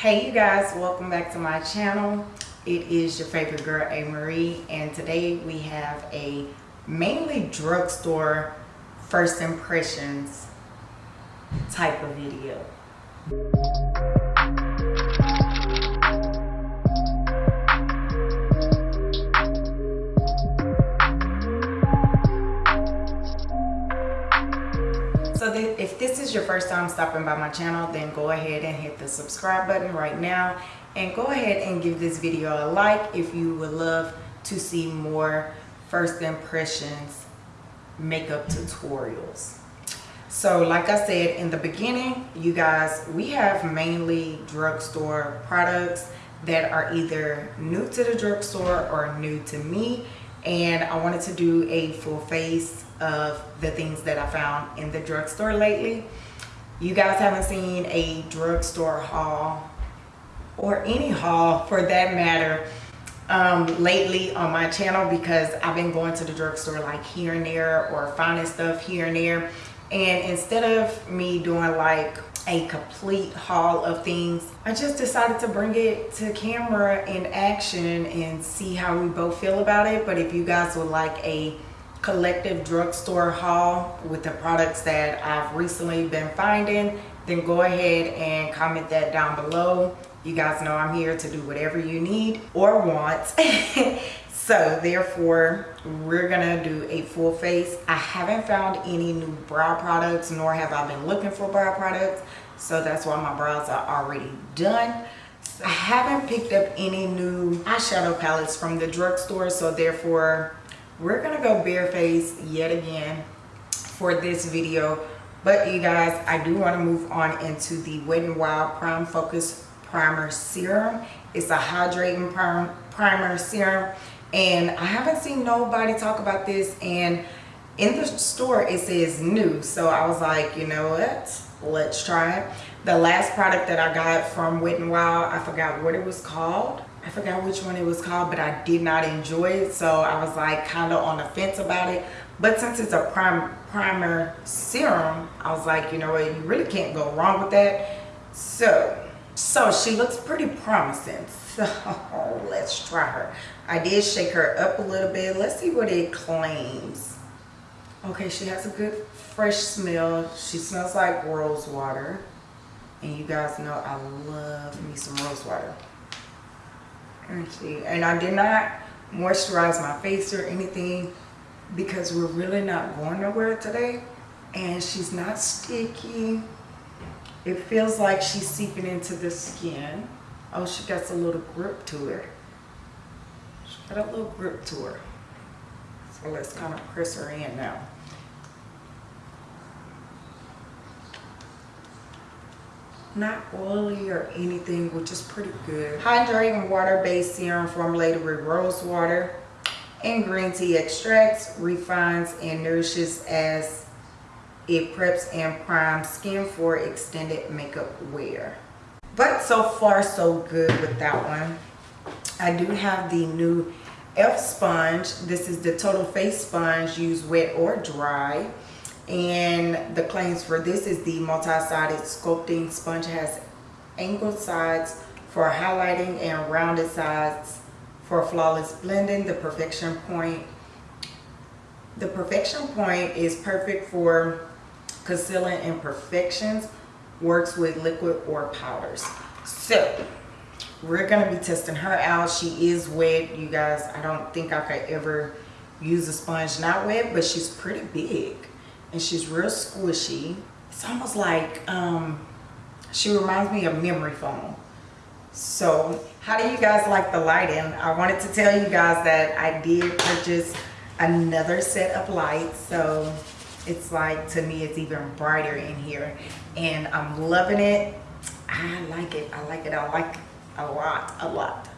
Hey you guys, welcome back to my channel. It is your favorite girl, A. Marie, and today we have a mainly drugstore first impressions type of video. This is your first time stopping by my channel, then go ahead and hit the subscribe button right now. And go ahead and give this video a like if you would love to see more first impressions makeup tutorials. So like I said in the beginning, you guys, we have mainly drugstore products that are either new to the drugstore or new to me. And I wanted to do a full face of the things that I found in the drugstore lately. You guys haven't seen a drugstore haul or any haul for that matter um, lately on my channel because I've been going to the drugstore like here and there or finding stuff here and there. And instead of me doing like a complete haul of things, I just decided to bring it to camera in action and see how we both feel about it. But if you guys would like a collective drugstore haul with the products that I've recently been finding, then go ahead and comment that down below. You guys know I'm here to do whatever you need or want. so therefore, we're gonna do a full face. I haven't found any new brow products, nor have I been looking for brow products. So that's why my brows are already done. I haven't picked up any new eyeshadow palettes from the drugstore, so therefore we're gonna go bareface yet again for this video but you guys i do want to move on into the wet n wild prime focus primer serum it's a hydrating primer serum and i haven't seen nobody talk about this and in the store it says new so i was like you know what let's try it the last product that i got from wet n wild i forgot what it was called I forgot which one it was called, but I did not enjoy it. So I was like kind of on the fence about it. But since it's a prim primer serum, I was like, you know what, you really can't go wrong with that. So, so she looks pretty promising. So let's try her. I did shake her up a little bit. Let's see what it claims. Okay, she has a good fresh smell. She smells like rose water. And you guys know I love me some rose water. See and i did not moisturize my face or anything because we're really not going nowhere today. And she's not sticky. It feels like she's seeping into the skin. Oh she got a little grip to her she got a little grip to her. So let's kind of press her in now not oily or anything which is pretty good. Hydrating water-based serum formulated with rose water and green tea extracts refines and nourishes as it preps and primes skin for extended makeup wear. But so far so good with that one. I do have the new elf sponge. This is the total face sponge used wet or dry and the claims for this is the multi-sided sculpting sponge has angled sides for highlighting and rounded sides for flawless blending the perfection point. The perfection point is perfect for concealing imperfections works with liquid or powders. So we're going to be testing her out. She is wet. You guys i don't think i could ever use a sponge not wet but she's pretty big and she's real squishy. It's almost like, um, she reminds me of memory foam. So how do you guys like the lighting? I wanted to tell you guys that I did purchase another set of lights. So it's like, to me, it's even brighter in here. And I'm loving it. I like it. I like it. I like it a lot, a lot.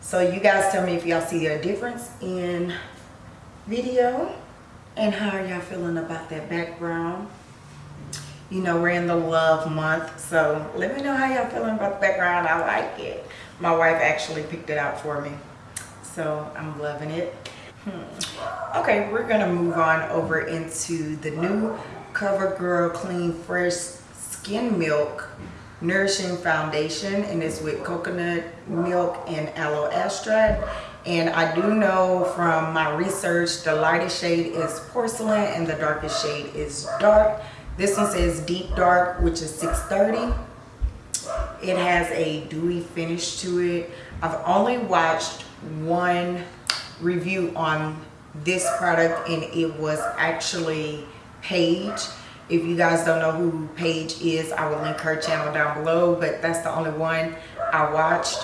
So you guys tell me if y'all see a difference in video and how are y'all feeling about that background? You know, we're in the love month, so let me know how y'all feeling about the background. I like it. My wife actually picked it out for me, so I'm loving it. Hmm. Okay, we're gonna move on over into the new CoverGirl Clean Fresh Skin Milk nourishing foundation and it's with coconut milk and aloe extract and I do know from my research the lightest shade is porcelain and the darkest shade is dark. This one says deep dark which is 630 it has a dewy finish to it. I've only watched one review on this product and it was actually Paige. If you guys don't know who Paige is, I will link her channel down below, but that's the only one I watched.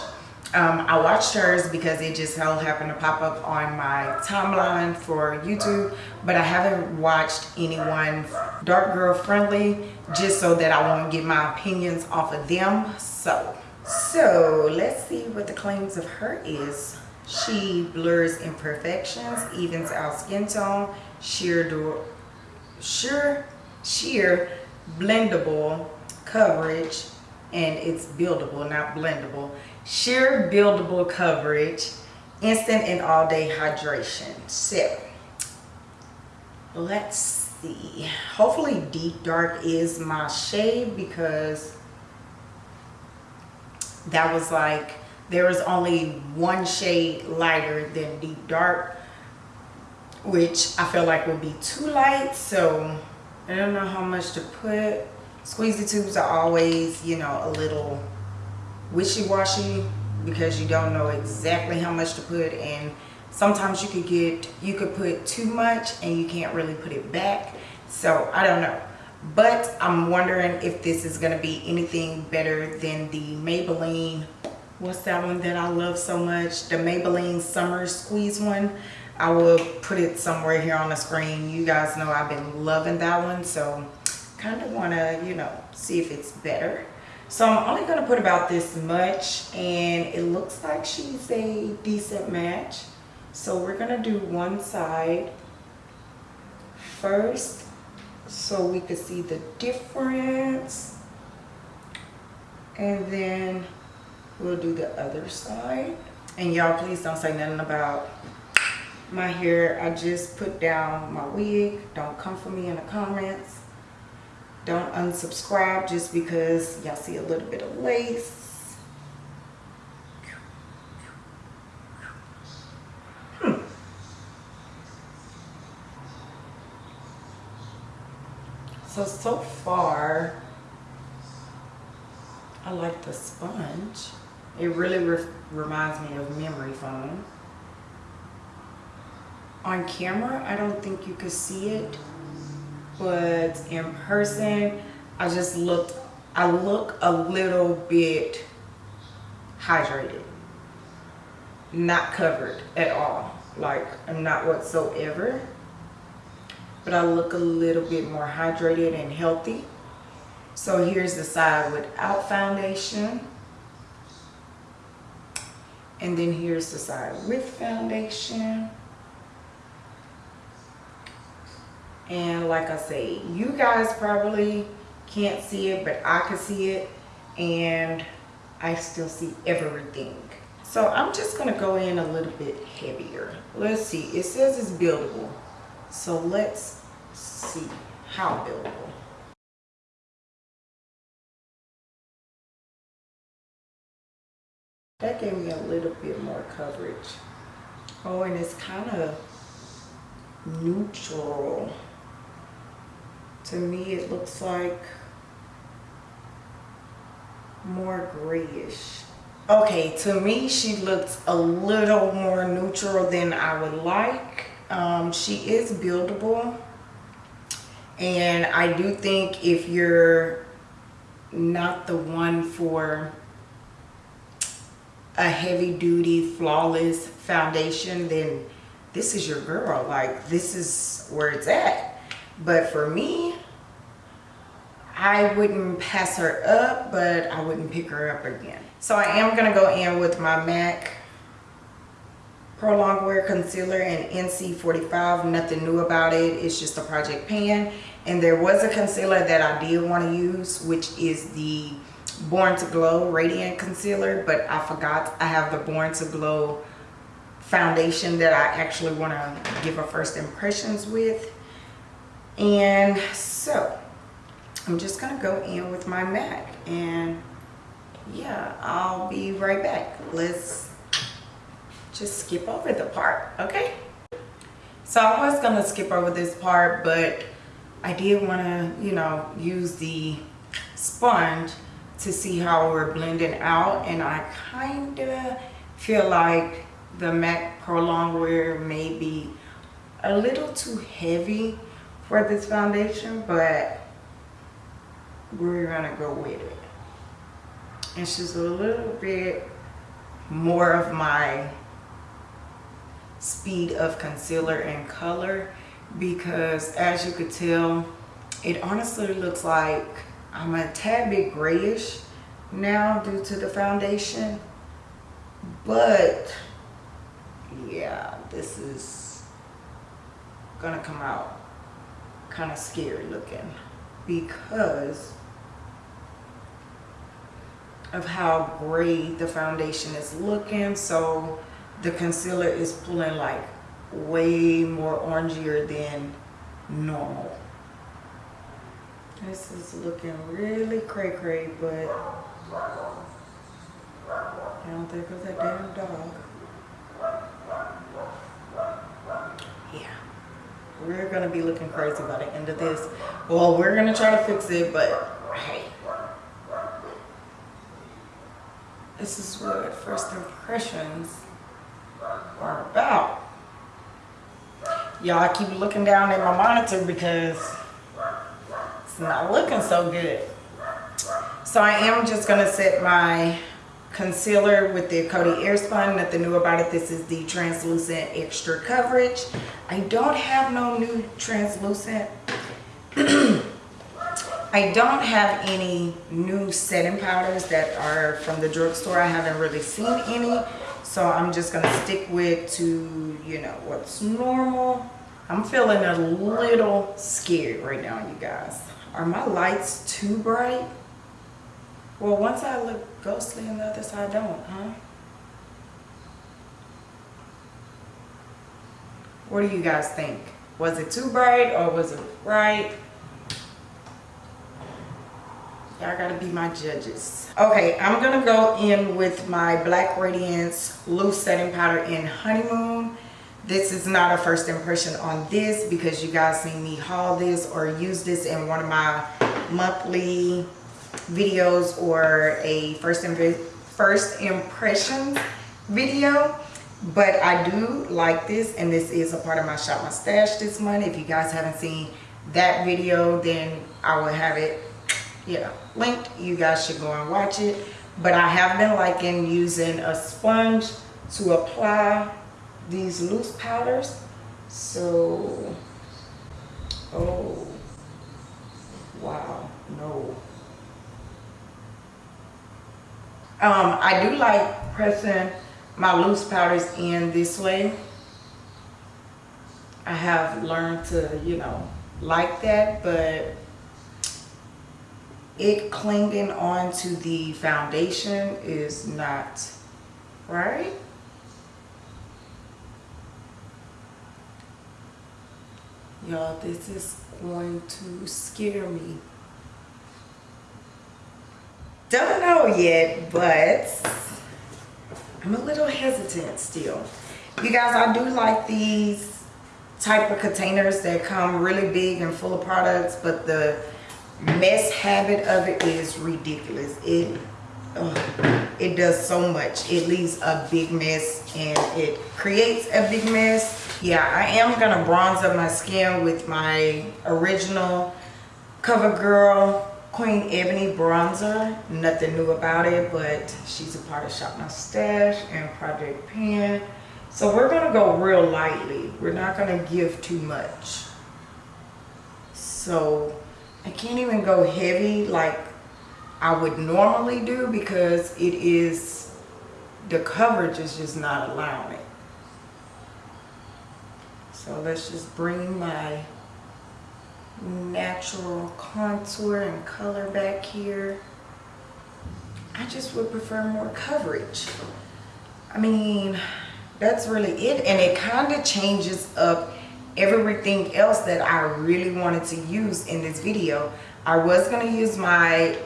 Um, I watched hers because it just happened to pop up on my timeline for YouTube, but I haven't watched anyone dark girl friendly just so that I won't get my opinions off of them. So, so let's see what the claims of her is. She blurs imperfections, evens out skin tone, sheer door, sure sheer blendable coverage and it's buildable not blendable sheer buildable coverage instant and all day hydration. So let's see. Hopefully deep dark is my shade because that was like there was only one shade lighter than deep dark which I feel like would be too light. So I don't know how much to put. Squeezy tubes are always, you know, a little wishy-washy because you don't know exactly how much to put and sometimes you could get, you could put too much and you can't really put it back. So I don't know. But I'm wondering if this is going to be anything better than the Maybelline, what's that one that I love so much? The Maybelline Summer Squeeze one. I will put it somewhere here on the screen. You guys know I've been loving that one. So kind of want to, you know, see if it's better. So I'm only going to put about this much and it looks like she's a decent match. So we're going to do one side first so we can see the difference. And then we'll do the other side. And y'all please don't say nothing about my hair i just put down my wig don't come for me in the comments don't unsubscribe just because y'all see a little bit of lace. Hmm. so so far i like the sponge. It really re reminds me of memory foam. On camera I don't think you could see it but in person. I just looked I look a little bit hydrated. Not covered at all like I'm not whatsoever. But I look a little bit more hydrated and healthy. So here's the side without foundation. And then here's the side with foundation and like I say you guys probably can't see it but I can see it. And I still see everything. So I'm just gonna go in a little bit heavier. Let's see it says it's buildable. So let's see how buildable. That gave me a little bit more coverage. Oh and it's kind of neutral to me it looks like more grayish. Okay to me she looks a little more neutral than I would like. Um, she is buildable. And I do think if you're not the one for a heavy duty flawless foundation then this is your girl. Like this is where it's at. But for me I wouldn't pass her up, but I wouldn't pick her up again. So I am going to go in with my MAC Pro Longwear Concealer in NC45. Nothing new about it. It's just a project pan. And there was a concealer that I did want to use, which is the Born to Glow Radiant Concealer. But I forgot I have the Born to Glow foundation that I actually want to give a first impressions with. And so I'm just gonna go in with my MAC and yeah, I'll be right back. Let's just skip over the part, okay? So I was gonna skip over this part, but I did wanna, you know, use the sponge to see how we're blending out and I kinda feel like the MAC Pro Longwear may be a little too heavy for this foundation, but we're gonna go with it. It's just a little bit more of my speed of concealer and color because as you could tell, it honestly looks like I'm a tad bit grayish now due to the foundation. But yeah, this is gonna come out kind of scary looking because of how gray the foundation is looking. So the concealer is pulling like way more orangier than normal. This is looking really cray cray, but I don't think of that damn dog. Yeah, we're gonna be looking crazy by the end of this. Well, we're gonna try to fix it, but hey. This is what first impressions are about. Y'all, I keep looking down at my monitor because it's not looking so good. So I am just gonna set my concealer with the Coty Airspun. Nothing new about it. This is the translucent extra coverage. I don't have no new translucent. I don't have any new setting powders that are from the drugstore. I haven't really seen any. So I'm just going to stick with to, you know, what's normal. I'm feeling a little scared right now, you guys. Are my lights too bright? Well, once I look ghostly on the other side, don't, huh? What do you guys think? Was it too bright or was it bright? Y'all gotta be my judges. Okay, I'm gonna go in with my Black Radiance Loose Setting Powder in Honeymoon. This is not a first impression on this because you guys seen me haul this or use this in one of my monthly videos or a first, first impressions video but I do like this and this is a part of my shop my stash this month if you guys haven't seen that video then I will have it yeah linked you guys should go and watch it. But I have been liking using a sponge to apply these loose powders. So oh wow no. Um I do like pressing my loose powders in this way. I have learned to you know like that but it clinging onto the foundation is not right. Y'all this is going to scare me. Don't know yet but I'm a little hesitant still. You guys I do like these type of containers that come really big and full of products but the mess habit of it is ridiculous. It it does so much. It leaves a big mess and it creates a big mess. Yeah i am gonna bronze up my skin with my original covergirl queen ebony bronzer. Nothing new about it but she's a part of shop my stash and project pan. So we're gonna go real lightly. We're not gonna give too much. So I can't even go heavy like I would normally do because it is, the coverage is just not allowing it. So let's just bring my natural contour and color back here. I just would prefer more coverage. I mean, that's really it. And it kind of changes up everything else that I really wanted to use in this video. I was going to use my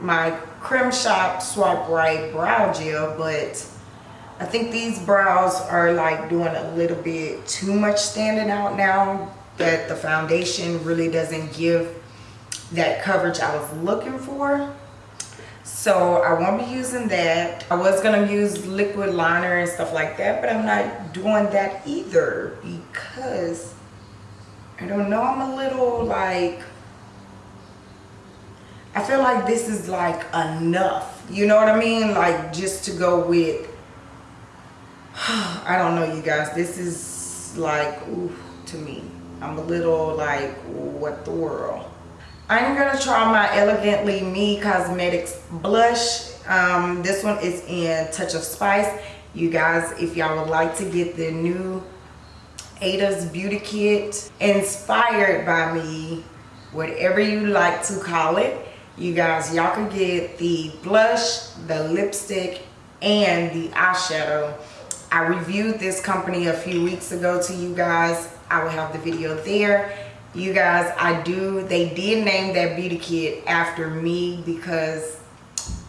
my Creme Shop Swipe Right Brow Gel, but I think these brows are like doing a little bit too much standing out now that the foundation really doesn't give that coverage I was looking for. So I won't be using that. I was gonna use liquid liner and stuff like that, but I'm not doing that either because I don't know, I'm a little like, I feel like this is like enough. You know what I mean? Like just to go with, I don't know you guys, this is like, ooh, to me. I'm a little like, what the world? I'm gonna try my Elegantly Me Cosmetics blush. Um, this one is in Touch of Spice. You guys, if y'all would like to get the new Ada's Beauty Kit inspired by me, whatever you like to call it, you guys, y'all can get the blush, the lipstick, and the eyeshadow. I reviewed this company a few weeks ago to you guys. I will have the video there you guys i do they did name that beauty kit after me because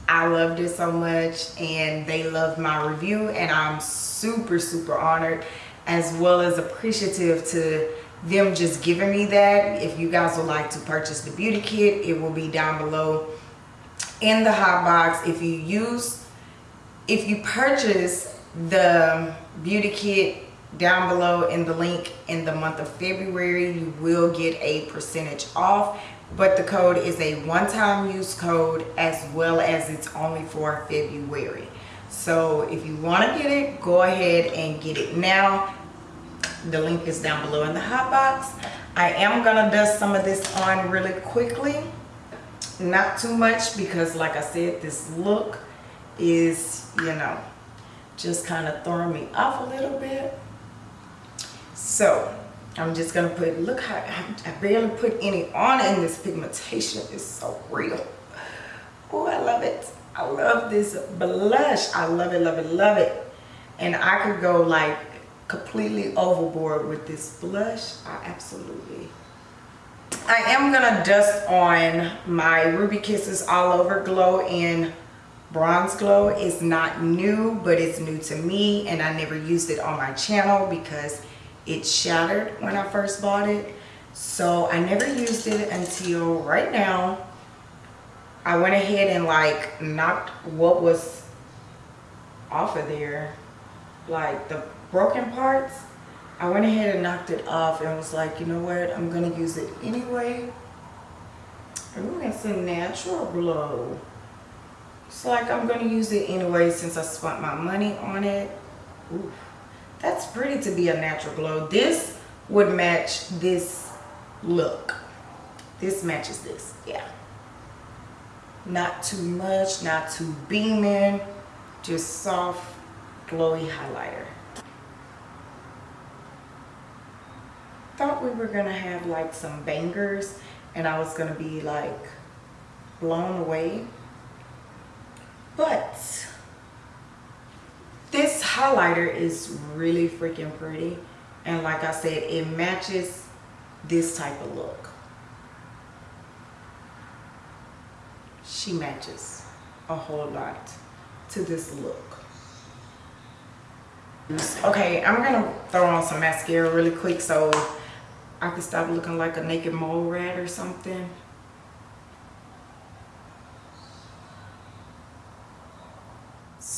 i loved it so much and they loved my review and i'm super super honored as well as appreciative to them just giving me that. If you guys would like to purchase the beauty kit it will be down below in the hot box. If you use if you purchase the beauty kit down below in the link in the month of February you will get a percentage off. But the code is a one-time use code as well as it's only for February. So if you want to get it go ahead and get it now. The link is down below in the hot box. I am gonna dust some of this on really quickly. Not too much because like I said this look is you know just kind of throwing me off a little bit so I'm just gonna put, look how I, barely put any on and this pigmentation is so real. Oh, I love it. I love this blush. I love it, love it, love it. And I could go like completely overboard with this blush. I absolutely. I am gonna dust on my Ruby Kisses All Over Glow in Bronze Glow. It's not new, but it's new to me and I never used it on my channel because it shattered when I first bought it. So I never used it until right now. I went ahead and like knocked what was off of there. Like the broken parts. I went ahead and knocked it off and was like, you know what? I'm going to use it anyway. Ooh, it's a natural glow. It's like I'm going to use it anyway since I spent my money on it. Ooh. That's pretty to be a natural glow. This would match this look. This matches this, yeah. Not too much, not too beaming, just soft, glowy highlighter. Thought we were gonna have like some bangers and I was gonna be like blown away. But this highlighter is really freaking pretty. And like I said, it matches this type of look. She matches a whole lot to this look. Okay, I'm gonna throw on some mascara really quick so I can stop looking like a naked mole rat or something.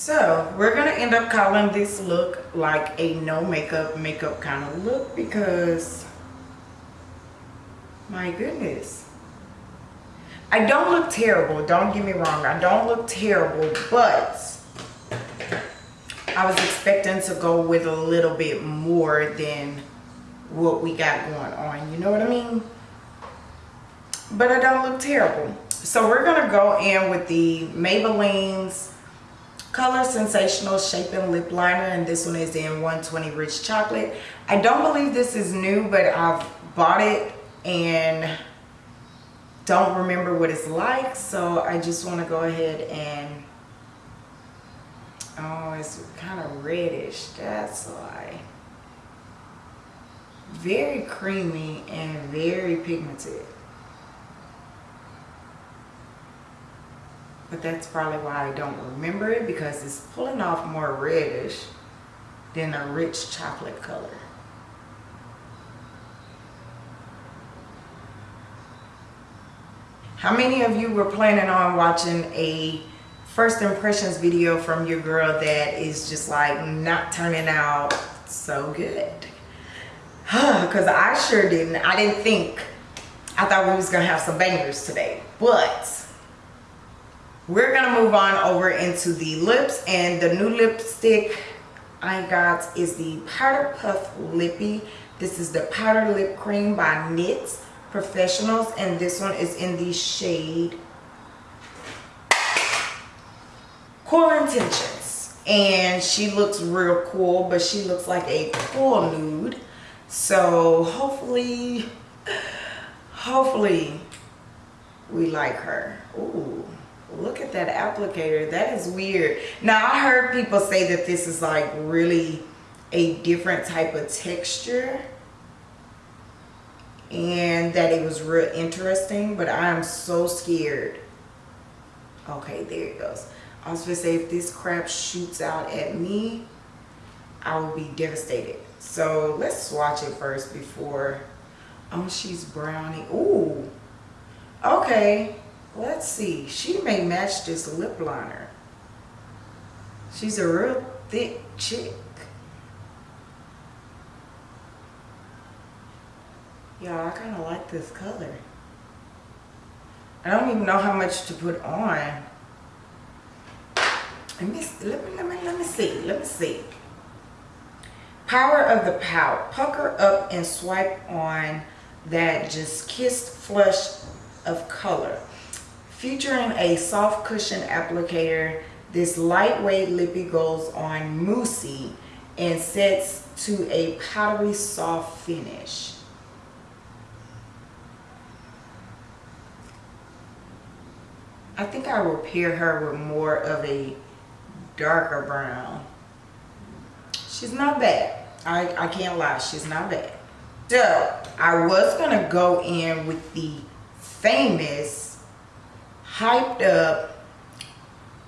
So we're gonna end up calling this look like a no makeup makeup kind of look because my goodness. I don't look terrible, don't get me wrong. I don't look terrible, but I was expecting to go with a little bit more than what we got going on. You know what I mean? But I don't look terrible. So we're gonna go in with the Maybelline's Color Sensational Shaping Lip Liner and this one is in 120 Rich Chocolate. I don't believe this is new but I've bought it and don't remember what it's like so I just want to go ahead and oh it's kind of reddish that's why very creamy and very pigmented. But that's probably why I don't remember it because it's pulling off more reddish than a rich chocolate color. How many of you were planning on watching a first impressions video from your girl that is just like not turning out so good? Because I sure didn't. I didn't think. I thought we was going to have some bangers today. But we're to move on over into the lips. And the new lipstick I got is the Powder Puff Lippy. This is the Powder Lip Cream by NYX professionals and this one is in the shade cool intentions and she looks real cool but she looks like a cool nude so hopefully hopefully we like her Ooh, look at that applicator. That is weird. Now i heard people say that this is like really a different type of texture and that it was real interesting but I am so scared. Okay there it goes. I was gonna say if this crap shoots out at me I will be devastated. So let's swatch it first before oh she's brownie. Ooh, okay let's see she may match this lip liner she's a real thick chick Y'all, I kind of like this color. I don't even know how much to put on. Let me, let me, let me, let me see. Let me see. Power of the Pout. Pucker up and swipe on that just kissed flush of color. Featuring a soft cushion applicator, this lightweight lippy goes on moussey and sets to a powdery soft finish. I think I will pair her with more of a darker brown. She's not bad. I, I can't lie, she's not bad. So, I was going to go in with the famous, hyped up,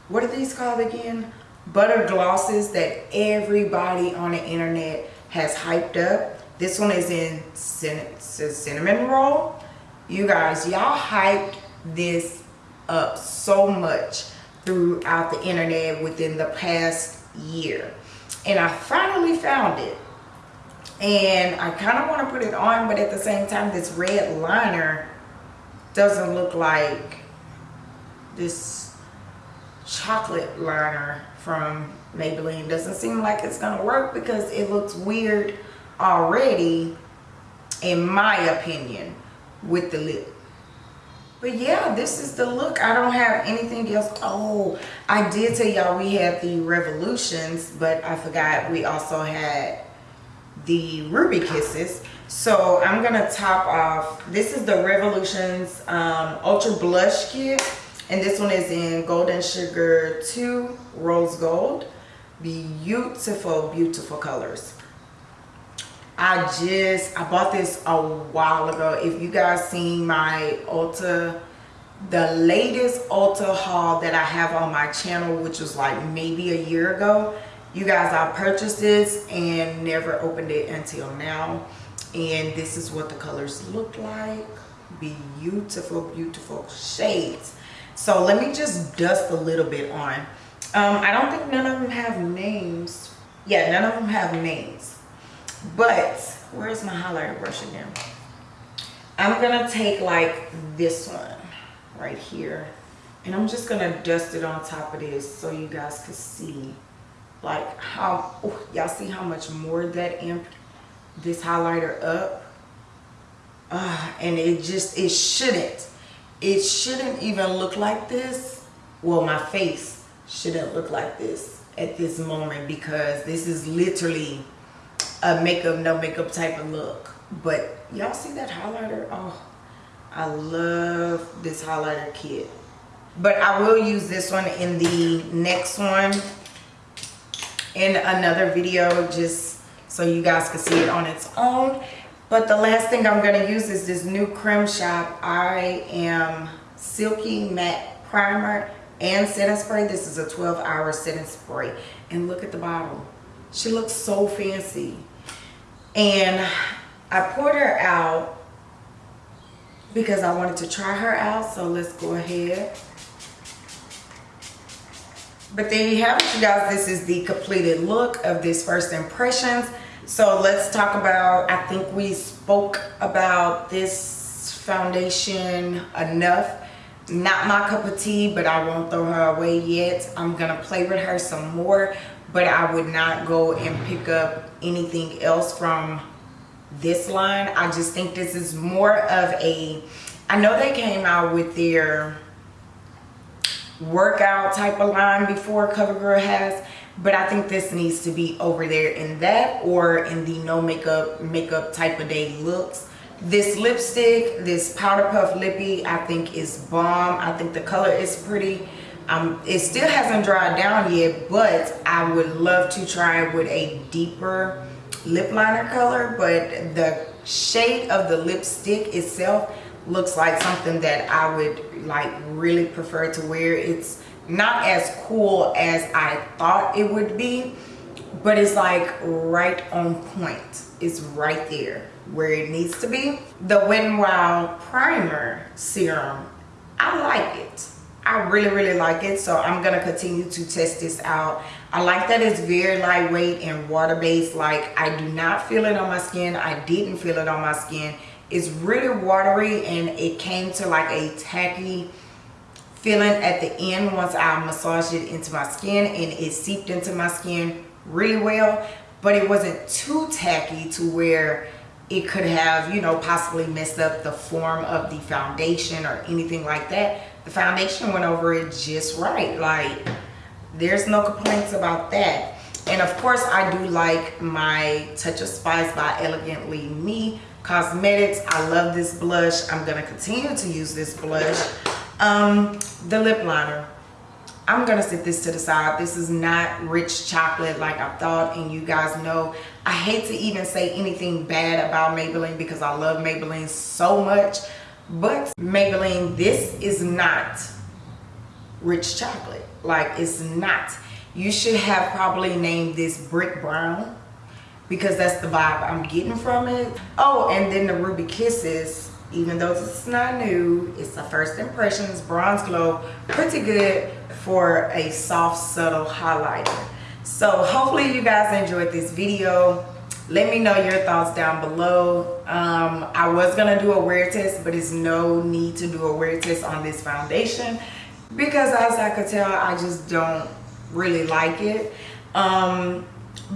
what are these called again? Butter glosses that everybody on the internet has hyped up. This one is in cinnamon roll. You guys, y'all hyped this up so much throughout the internet within the past year. And I finally found it. And I kind of want to put it on, but at the same time, this red liner doesn't look like this chocolate liner from Maybelline. Doesn't seem like it's to work because it looks weird already, in my opinion, with the lip. But yeah this is the look. I don't have anything else. Oh i did tell y'all we had the revolutions but i forgot we also had the ruby kisses. So i'm gonna top off. This is the revolutions um, ultra blush kit and this one is in golden sugar 2 rose gold beautiful beautiful colors I just, I bought this a while ago. If you guys seen my Ulta, the latest Ulta haul that I have on my channel, which was like maybe a year ago, you guys, I purchased this and never opened it until now. And this is what the colors look like. Beautiful, beautiful shades. So let me just dust a little bit on. Um, I don't think none of them have names. Yeah, none of them have names. But where's my highlighter brush again? I'm gonna take like this one right here and I'm just gonna dust it on top of this so you guys can see like how y'all see how much more that amped this highlighter up uh, and it just it shouldn't it shouldn't even look like this. Well my face shouldn't look like this at this moment because this is literally a makeup no makeup type of look. But y'all see that highlighter? Oh i love this highlighter kit. But i will use this one in the next one in another video just so you guys can see it on its own But the last thing I'm going to use is this new Creme Shop I Am Silky Matte Primer and setting spray. This is a 12 hour setting spray. And look at the bottle. She looks so fancy. And I poured her out because I wanted to try her out. So let's go ahead. But there you have it, you guys. This is the completed look of this first impressions. So let's talk about, I think we spoke about this foundation enough. Not my cup of tea, but I won't throw her away yet. I'm gonna play with her some more, but I would not go and pick up anything else from this line. I just think this is more of a, I know they came out with their workout type of line before CoverGirl has, but I think this needs to be over there in that or in the no makeup makeup type of day looks. This lipstick, this Powder Puff Lippy, I think is bomb. I think the color is pretty. Um, it still hasn't dried down yet, but I would love to try it with a deeper lip liner color, but the shade of the lipstick itself looks like something that I would like really prefer to wear. It's not as cool as I thought it would be, but it's like right on point. It's right there where it needs to be. The Wet n Wild Primer Serum, I like it. I really, really like it. So I'm to continue to test this out. I like that it's very lightweight and water-based. Like I do not feel it on my skin. I didn't feel it on my skin. It's really watery and it came to like a tacky feeling at the end once I massaged it into my skin and it seeped into my skin really well. But it wasn't too tacky to where it could have, you know, possibly messed up the form of the foundation or anything like that. The foundation went over it just right. Like, there's no complaints about that. And of course, I do like my Touch of Spice by Elegantly Me Cosmetics. I love this blush. I'm to continue to use this blush. Um, the lip liner. I'm gonna set this to the side. This is not rich chocolate like I thought and you guys know I hate to even say anything bad about Maybelline because I love Maybelline so much but Maybelline this is not rich chocolate like it's not you should have probably named this brick brown because that's the vibe I'm getting from it oh and then the ruby kisses even though it's not new it's a first impressions bronze glow pretty good for a soft subtle highlighter. So hopefully you guys enjoyed this video. Let me know your thoughts down below. Um, i was gonna do a wear test but it's no need to do a wear test on this foundation because as i could tell i just don't really like it. Um,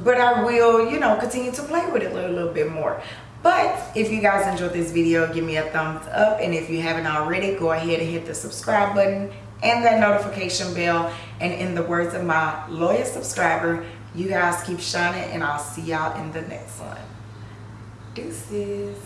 but i will you know continue to play with it a little, little bit more but if you guys enjoyed this video give me a thumbs up. And if you haven't already go ahead and hit the subscribe button and that notification bell. And in the words of my loyal subscriber you guys keep shining and i'll see y'all in the next one. Deuces